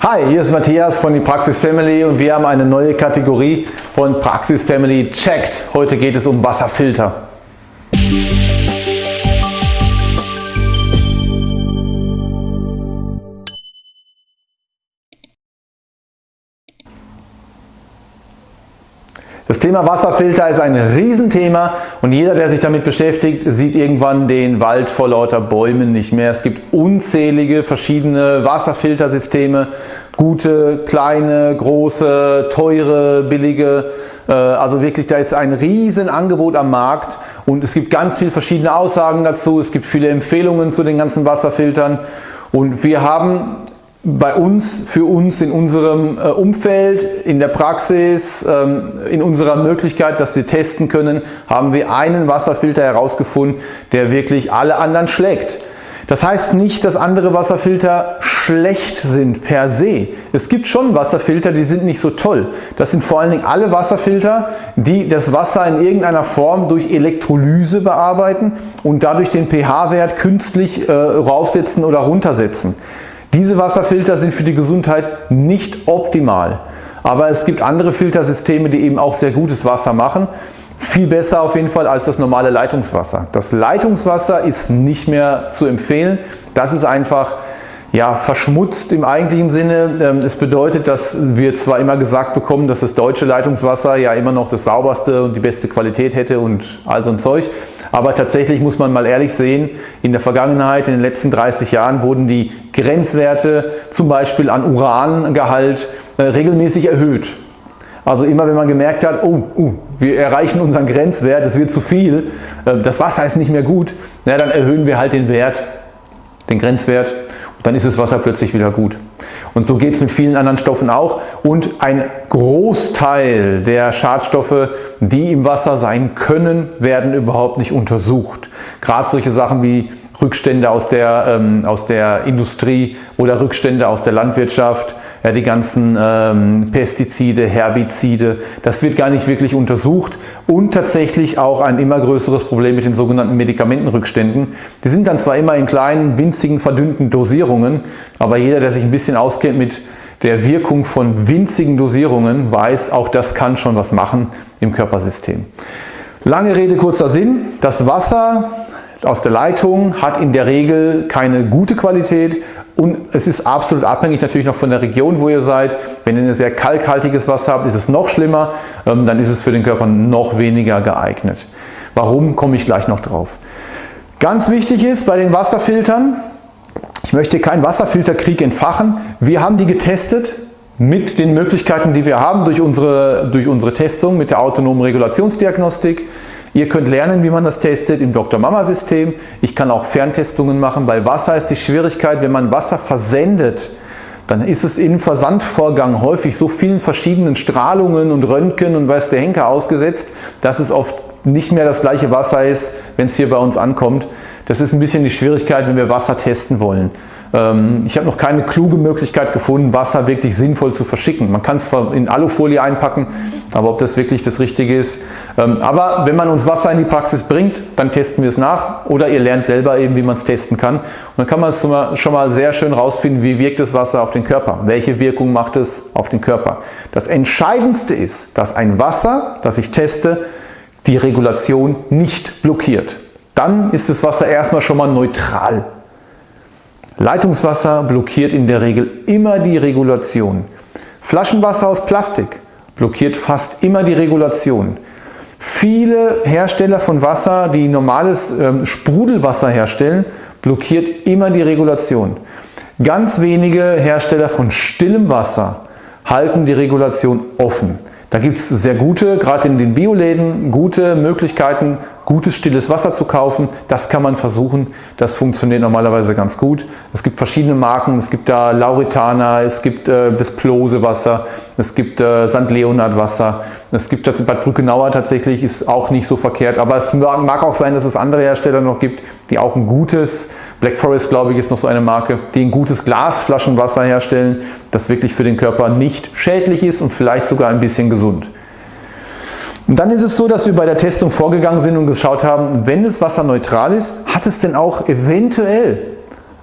Hi, hier ist Matthias von die Praxis Family und wir haben eine neue Kategorie von Praxis Family Checked. Heute geht es um Wasserfilter. Das Thema Wasserfilter ist ein Riesenthema und jeder, der sich damit beschäftigt, sieht irgendwann den Wald vor lauter Bäumen nicht mehr. Es gibt unzählige verschiedene Wasserfiltersysteme, gute, kleine, große, teure, billige. Äh, also wirklich, da ist ein Riesenangebot am Markt und es gibt ganz viele verschiedene Aussagen dazu. Es gibt viele Empfehlungen zu den ganzen Wasserfiltern und wir haben bei uns, für uns in unserem äh, Umfeld, in der Praxis, ähm, in unserer Möglichkeit, dass wir testen können, haben wir einen Wasserfilter herausgefunden, der wirklich alle anderen schlägt. Das heißt nicht, dass andere Wasserfilter schlecht sind per se. Es gibt schon Wasserfilter, die sind nicht so toll. Das sind vor allen Dingen alle Wasserfilter, die das Wasser in irgendeiner Form durch Elektrolyse bearbeiten und dadurch den pH-Wert künstlich äh, raufsetzen oder runtersetzen. Diese Wasserfilter sind für die Gesundheit nicht optimal. Aber es gibt andere Filtersysteme, die eben auch sehr gutes Wasser machen. Viel besser auf jeden Fall als das normale Leitungswasser. Das Leitungswasser ist nicht mehr zu empfehlen. Das ist einfach ja, verschmutzt im eigentlichen Sinne. Ähm, es bedeutet, dass wir zwar immer gesagt bekommen, dass das deutsche Leitungswasser ja immer noch das sauberste und die beste Qualität hätte und all so ein Zeug. Aber tatsächlich muss man mal ehrlich sehen, in der Vergangenheit, in den letzten 30 Jahren wurden die Grenzwerte zum Beispiel an Urangehalt äh, regelmäßig erhöht. Also immer wenn man gemerkt hat, oh, uh, wir erreichen unseren Grenzwert, es wird zu viel, äh, das Wasser ist nicht mehr gut, na, dann erhöhen wir halt den Wert, den Grenzwert dann ist das Wasser plötzlich wieder gut. Und so geht es mit vielen anderen Stoffen auch. Und ein Großteil der Schadstoffe, die im Wasser sein können, werden überhaupt nicht untersucht. Gerade solche Sachen wie Rückstände aus der, ähm, aus der Industrie oder Rückstände aus der Landwirtschaft, ja, die ganzen ähm, Pestizide, Herbizide, das wird gar nicht wirklich untersucht und tatsächlich auch ein immer größeres Problem mit den sogenannten Medikamentenrückständen. Die sind dann zwar immer in kleinen, winzigen, verdünnten Dosierungen, aber jeder, der sich ein bisschen auskennt mit der Wirkung von winzigen Dosierungen, weiß, auch das kann schon was machen im Körpersystem. Lange Rede, kurzer Sinn. Das Wasser aus der Leitung hat in der Regel keine gute Qualität und es ist absolut abhängig natürlich noch von der Region, wo ihr seid. Wenn ihr ein sehr kalkhaltiges Wasser habt, ist es noch schlimmer, ähm, dann ist es für den Körper noch weniger geeignet. Warum, komme ich gleich noch drauf. Ganz wichtig ist bei den Wasserfiltern, ich möchte keinen Wasserfilterkrieg entfachen. Wir haben die getestet mit den Möglichkeiten, die wir haben durch unsere, durch unsere Testung mit der autonomen Regulationsdiagnostik. Ihr könnt lernen, wie man das testet im Dr. Mama System. Ich kann auch Ferntestungen machen. Bei Wasser ist die Schwierigkeit, wenn man Wasser versendet, dann ist es im Versandvorgang häufig so vielen verschiedenen Strahlungen und Röntgen und weiß der Henker ausgesetzt, dass es oft nicht mehr das gleiche Wasser ist, wenn es hier bei uns ankommt. Das ist ein bisschen die Schwierigkeit, wenn wir Wasser testen wollen. Ähm, ich habe noch keine kluge Möglichkeit gefunden, Wasser wirklich sinnvoll zu verschicken. Man kann es zwar in Alufolie einpacken, aber ob das wirklich das Richtige ist. Ähm, aber wenn man uns Wasser in die Praxis bringt, dann testen wir es nach oder ihr lernt selber eben, wie man es testen kann. Und dann kann man es schon mal sehr schön rausfinden, wie wirkt das Wasser auf den Körper, welche Wirkung macht es auf den Körper. Das Entscheidendste ist, dass ein Wasser, das ich teste, die Regulation nicht blockiert. Dann ist das Wasser erstmal schon mal neutral. Leitungswasser blockiert in der Regel immer die Regulation. Flaschenwasser aus Plastik blockiert fast immer die Regulation. Viele Hersteller von Wasser, die normales ähm, Sprudelwasser herstellen, blockiert immer die Regulation. Ganz wenige Hersteller von stillem Wasser halten die Regulation offen. Da gibt es sehr gute, gerade in den Bioläden, gute Möglichkeiten, gutes stilles Wasser zu kaufen. Das kann man versuchen. Das funktioniert normalerweise ganz gut. Es gibt verschiedene Marken. Es gibt da Lauretana, es gibt äh, das Plose Wasser, es gibt äh, St. Leonhard Wasser. Es gibt das Bad Brückenauer tatsächlich, ist auch nicht so verkehrt. Aber es mag auch sein, dass es andere Hersteller noch gibt, die auch ein gutes, Black Forest glaube ich ist noch so eine Marke, die ein gutes Glasflaschenwasser herstellen, das wirklich für den Körper nicht schädlich ist und vielleicht sogar ein bisschen gesund. Und dann ist es so, dass wir bei der Testung vorgegangen sind und geschaut haben, wenn das Wasser neutral ist, hat es denn auch eventuell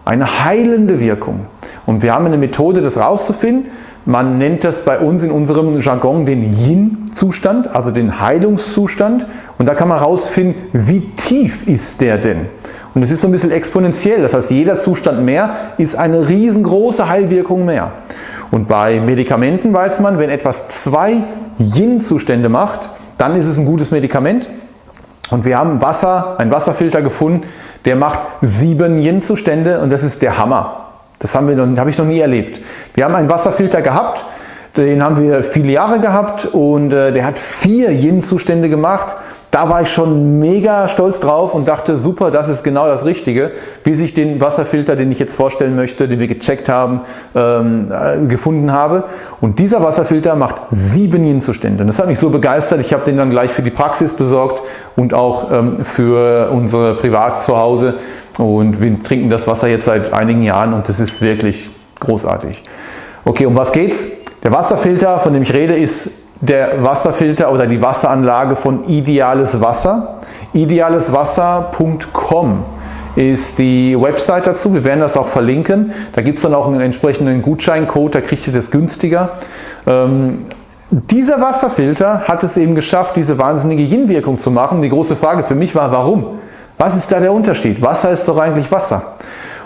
eine heilende Wirkung. Und wir haben eine Methode, das rauszufinden. Man nennt das bei uns in unserem Jargon den Yin-Zustand, also den Heilungszustand. Und da kann man herausfinden, wie tief ist der denn? Und es ist so ein bisschen exponentiell. Das heißt, jeder Zustand mehr ist eine riesengroße Heilwirkung mehr. Und bei Medikamenten weiß man, wenn etwas zwei Yin-Zustände macht, dann ist es ein gutes Medikament. Und wir haben Wasser, einen Wasserfilter gefunden, der macht sieben Yin-Zustände und das ist der Hammer. Das haben wir noch, habe ich noch nie erlebt. Wir haben einen Wasserfilter gehabt, den haben wir viele Jahre gehabt und äh, der hat vier Yin-Zustände gemacht da war ich schon mega stolz drauf und dachte, super, das ist genau das Richtige, wie ich den Wasserfilter, den ich jetzt vorstellen möchte, den wir gecheckt haben, ähm, äh, gefunden habe. Und dieser Wasserfilter macht sieben Yin-Zustände. Und das hat mich so begeistert, ich habe den dann gleich für die Praxis besorgt und auch ähm, für unsere Privat zu Hause. Und wir trinken das Wasser jetzt seit einigen Jahren und das ist wirklich großartig. Okay, um was geht's? Der Wasserfilter, von dem ich rede, ist der Wasserfilter oder die Wasseranlage von Ideales Wasser. Idealeswasser.com ist die Website dazu. Wir werden das auch verlinken. Da gibt es dann auch einen entsprechenden Gutscheincode, da kriegt ihr das günstiger. Ähm, dieser Wasserfilter hat es eben geschafft, diese wahnsinnige Yin-Wirkung zu machen. Die große Frage für mich war, warum? Was ist da der Unterschied? Wasser ist doch eigentlich Wasser.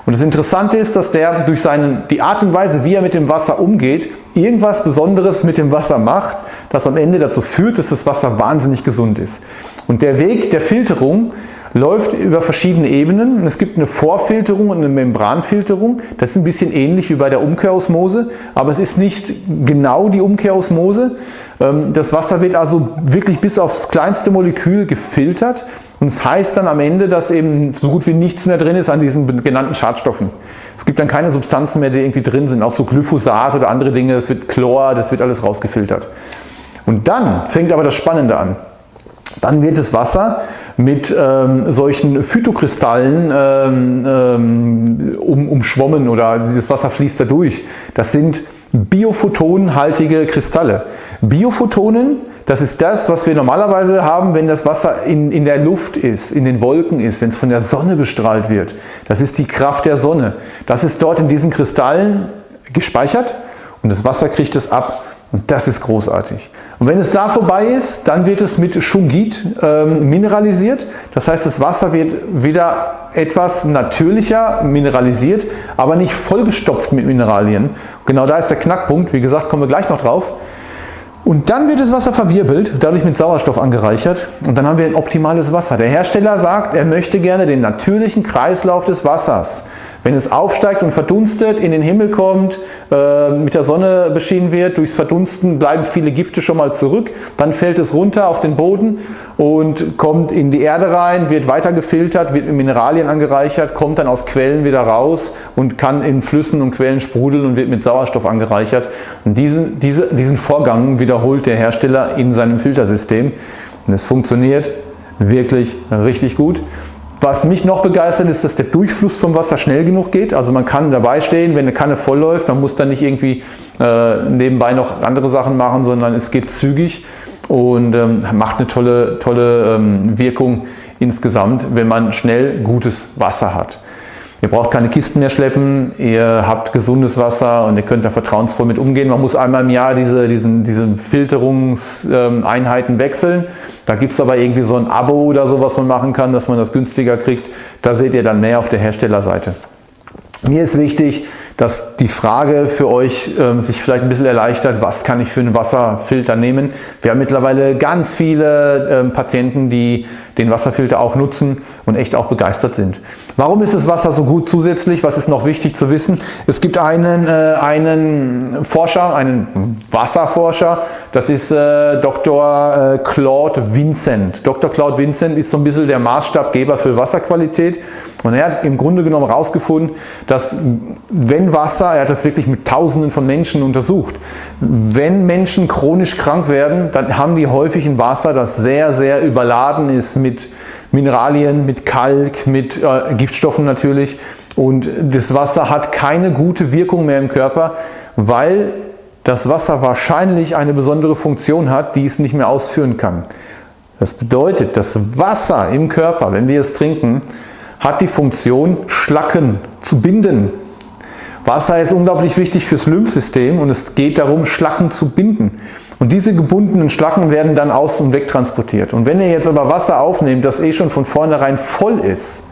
Und das Interessante ist, dass der durch seinen, die Art und Weise, wie er mit dem Wasser umgeht, irgendwas Besonderes mit dem Wasser macht, das am Ende dazu führt, dass das Wasser wahnsinnig gesund ist. Und der Weg der Filterung läuft über verschiedene Ebenen. Es gibt eine Vorfilterung und eine Membranfilterung. Das ist ein bisschen ähnlich wie bei der Umkehrosmose, aber es ist nicht genau die Umkehrosmose. Ähm, das Wasser wird also wirklich bis aufs kleinste Molekül gefiltert und es das heißt dann am Ende, dass eben so gut wie nichts mehr drin ist an diesen genannten Schadstoffen. Es gibt dann keine Substanzen mehr, die irgendwie drin sind, auch so Glyphosat oder andere Dinge, das wird Chlor, das wird alles rausgefiltert. Und dann fängt aber das Spannende an. Dann wird das Wasser mit ähm, solchen Phytokristallen ähm, ähm, um, umschwommen oder das Wasser fließt da durch. Das sind biophotonhaltige Kristalle. Biophotonen, das ist das, was wir normalerweise haben, wenn das Wasser in, in der Luft ist, in den Wolken ist, wenn es von der Sonne bestrahlt wird. Das ist die Kraft der Sonne. Das ist dort in diesen Kristallen gespeichert und das Wasser kriegt es ab. Und das ist großartig. Und wenn es da vorbei ist, dann wird es mit Schungit ähm, mineralisiert. Das heißt, das Wasser wird wieder etwas natürlicher mineralisiert, aber nicht vollgestopft mit Mineralien. Genau da ist der Knackpunkt. Wie gesagt, kommen wir gleich noch drauf. Und dann wird das Wasser verwirbelt, dadurch mit Sauerstoff angereichert und dann haben wir ein optimales Wasser. Der Hersteller sagt, er möchte gerne den natürlichen Kreislauf des Wassers. Wenn es aufsteigt und verdunstet, in den Himmel kommt, äh, mit der Sonne beschienen wird, durchs Verdunsten bleiben viele Gifte schon mal zurück, dann fällt es runter auf den Boden und kommt in die Erde rein, wird weiter gefiltert, wird mit Mineralien angereichert, kommt dann aus Quellen wieder raus und kann in Flüssen und Quellen sprudeln und wird mit Sauerstoff angereichert. Und diesen, diese, diesen Vorgang wiederholt der Hersteller in seinem Filtersystem und es funktioniert wirklich richtig gut. Was mich noch begeistert ist, dass der Durchfluss vom Wasser schnell genug geht. Also man kann dabei stehen, wenn eine Kanne voll läuft. Man muss dann nicht irgendwie äh, nebenbei noch andere Sachen machen, sondern es geht zügig und ähm, macht eine tolle, tolle ähm, Wirkung insgesamt, wenn man schnell gutes Wasser hat. Ihr braucht keine Kisten mehr schleppen, ihr habt gesundes Wasser und ihr könnt da vertrauensvoll mit umgehen. Man muss einmal im Jahr diese, diesen, diese Filterungseinheiten wechseln. Da gibt es aber irgendwie so ein Abo oder so, was man machen kann, dass man das günstiger kriegt. Da seht ihr dann mehr auf der Herstellerseite. Mir ist wichtig, dass die Frage für euch ähm, sich vielleicht ein bisschen erleichtert, was kann ich für einen Wasserfilter nehmen. Wir haben mittlerweile ganz viele ähm, Patienten, die den Wasserfilter auch nutzen und echt auch begeistert sind. Warum ist das Wasser so gut zusätzlich? Was ist noch wichtig zu wissen? Es gibt einen, äh, einen Forscher, einen Wasserforscher, das ist äh, Dr. Äh, Claude Vincent. Dr. Claude Vincent ist so ein bisschen der Maßstabgeber für Wasserqualität und er hat im Grunde genommen herausgefunden, dass wenn Wasser, er hat das wirklich mit tausenden von Menschen untersucht, wenn Menschen chronisch krank werden, dann haben die häufig ein Wasser, das sehr, sehr überladen ist mit Mineralien, mit Kalk, mit äh, Giftstoffen natürlich. Und das Wasser hat keine gute Wirkung mehr im Körper, weil das Wasser wahrscheinlich eine besondere Funktion hat, die es nicht mehr ausführen kann. Das bedeutet, das Wasser im Körper, wenn wir es trinken, hat die Funktion, Schlacken zu binden. Wasser ist unglaublich wichtig fürs Lymphsystem und es geht darum, Schlacken zu binden. Und diese gebundenen Schlacken werden dann aus- und wegtransportiert. Und wenn ihr jetzt aber Wasser aufnehmt, das eh schon von vornherein voll ist,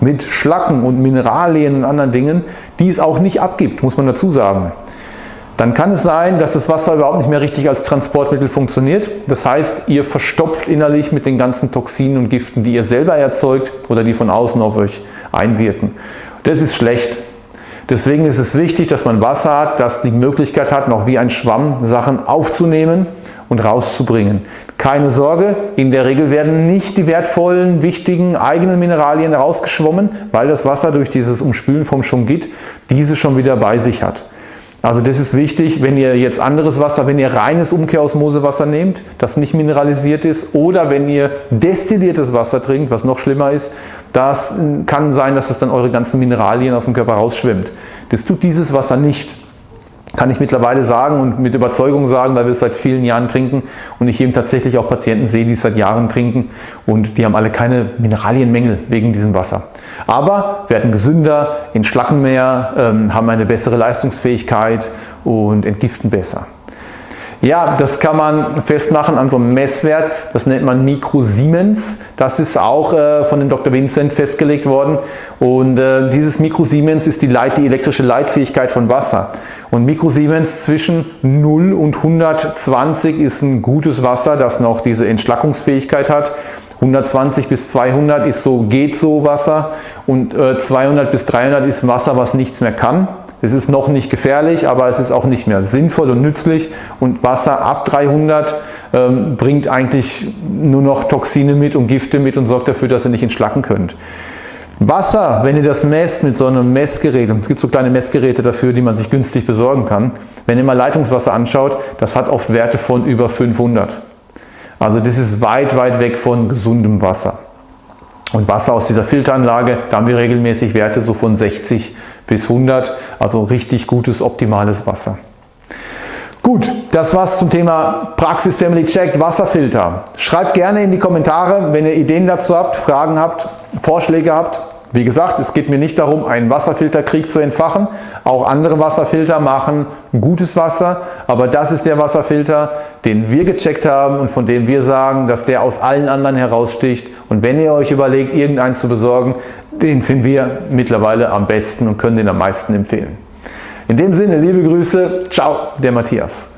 mit Schlacken und Mineralien und anderen Dingen, die es auch nicht abgibt, muss man dazu sagen, dann kann es sein, dass das Wasser überhaupt nicht mehr richtig als Transportmittel funktioniert. Das heißt, ihr verstopft innerlich mit den ganzen Toxinen und Giften, die ihr selber erzeugt oder die von außen auf euch einwirken. Das ist schlecht. Deswegen ist es wichtig, dass man Wasser hat, das die Möglichkeit hat, noch wie ein Schwamm Sachen aufzunehmen und rauszubringen. Keine Sorge, in der Regel werden nicht die wertvollen, wichtigen eigenen Mineralien rausgeschwommen, weil das Wasser durch dieses Umspülen vom Schungit diese schon wieder bei sich hat. Also das ist wichtig, wenn ihr jetzt anderes Wasser, wenn ihr reines Umkehrosmosewasser nehmt, das nicht mineralisiert ist, oder wenn ihr destilliertes Wasser trinkt, was noch schlimmer ist, das kann sein, dass es dann eure ganzen Mineralien aus dem Körper rausschwimmt. Das tut dieses Wasser nicht kann ich mittlerweile sagen und mit Überzeugung sagen, weil wir es seit vielen Jahren trinken und ich eben tatsächlich auch Patienten sehe, die es seit Jahren trinken und die haben alle keine Mineralienmängel wegen diesem Wasser. Aber werden gesünder, entschlacken mehr, ähm, haben eine bessere Leistungsfähigkeit und entgiften besser. Ja, das kann man festmachen an so einem Messwert, das nennt man Mikrosiemens. Das ist auch äh, von dem Dr. Vincent festgelegt worden und äh, dieses Mikrosiemens ist die, Leit, die elektrische Leitfähigkeit von Wasser. Und Mikrosiemens zwischen 0 und 120 ist ein gutes Wasser, das noch diese Entschlackungsfähigkeit hat. 120 bis 200 ist so geht so Wasser und äh, 200 bis 300 ist Wasser, was nichts mehr kann. Es ist noch nicht gefährlich, aber es ist auch nicht mehr sinnvoll und nützlich und Wasser ab 300 ähm, bringt eigentlich nur noch Toxine mit und Gifte mit und sorgt dafür, dass ihr nicht entschlacken könnt. Wasser, wenn ihr das messt mit so einem Messgerät, und es gibt so kleine Messgeräte dafür, die man sich günstig besorgen kann, wenn ihr mal Leitungswasser anschaut, das hat oft Werte von über 500. Also das ist weit, weit weg von gesundem Wasser. Und Wasser aus dieser Filteranlage, da haben wir regelmäßig Werte so von 60 bis 100, also richtig gutes, optimales Wasser. Gut, das war's zum Thema Praxis Family Check Wasserfilter. Schreibt gerne in die Kommentare, wenn ihr Ideen dazu habt, Fragen habt, Vorschläge habt. Wie gesagt, es geht mir nicht darum, einen Wasserfilterkrieg zu entfachen. Auch andere Wasserfilter machen gutes Wasser, aber das ist der Wasserfilter, den wir gecheckt haben und von dem wir sagen, dass der aus allen anderen heraussticht. Und wenn ihr euch überlegt, irgendeinen zu besorgen, den finden wir mittlerweile am besten und können den am meisten empfehlen. In dem Sinne, liebe Grüße, ciao, der Matthias.